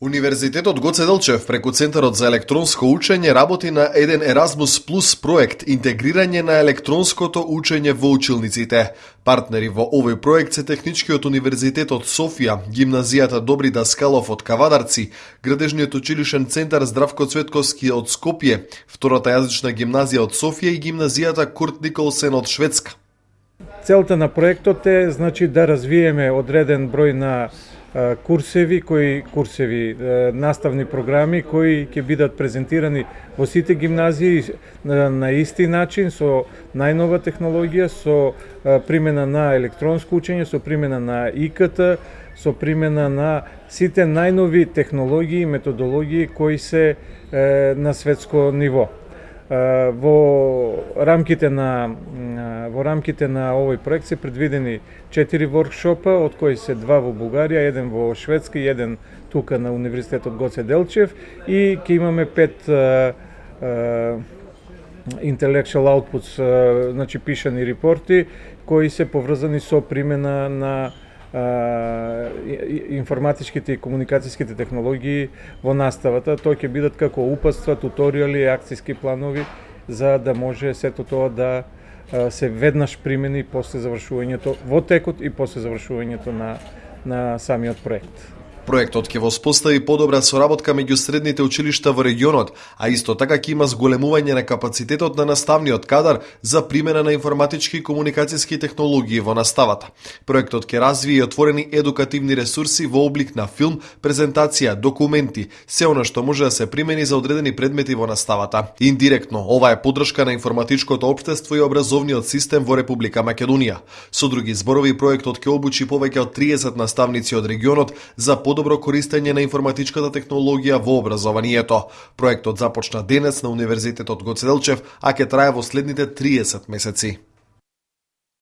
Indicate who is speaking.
Speaker 1: Универзитетот Гоце Делчев преку Центарот за електронско учење работи на еден Erasmus Plus проект интегрирање на електронското учење во училниците. Партнери во овој проект се Техничкиот универзитет од Софија, гимназијата Добри Даскалов од Кавадарци, Градежниот училишен центар Здравко Цветковски од Скопје, втората јазична гимназија од Софија и гимназијата Курт Николсен од Шведска.
Speaker 2: Целта на проектот е значи да развиеме одреден број на курсеви кои курсеви наставни програми кои ќе бидат презентирани во сите гимназии на исти начин со најнова технологија со примена на електронско учење со примена на ИКТ со примена на сите најнови технологии и методологии кои се на светско ниво во рамките на во рамките на овој проект се предвидени четири воркшопа, од кои се два во Бугарија, еден во Шведска и еден тука на Универзитетот Гоце Делчев. И ќе имаме пет intellectual outputs, значи пишани репорти кои се поврзани со примена на информатичките и комуникацијските технологии во наставата. Тој ќе бидат како упатства, туторијали, акцијски планови за да може сето тоа да се веднаш примени после завршувањето во текот и после завршувањето на на самиот проект.
Speaker 1: Проектот ќе воспостави подобра соработка меѓу средните училишта во регионот, а исто така ќе има зголемување на капацитетот на наставниот кадар за примена на информатички и комуникацијски технологии во наставата. Проектот ќе развие и отворени едукативни ресурси во облик на филм, презентација, документи, се она што може да се примени за одредени предмети во наставата. Индиректно, ова е поддршка на информатичкото општество и образовниот систем во Република Македонија. Со други зборови, проектот ќе обучи повеќе од 30 наставници од регионот за под подобро користење на информатичката технологија во образованието. Проектот започна денес на Универзитетот Гоцеделчев, а ќе трае во следните 30 месеци.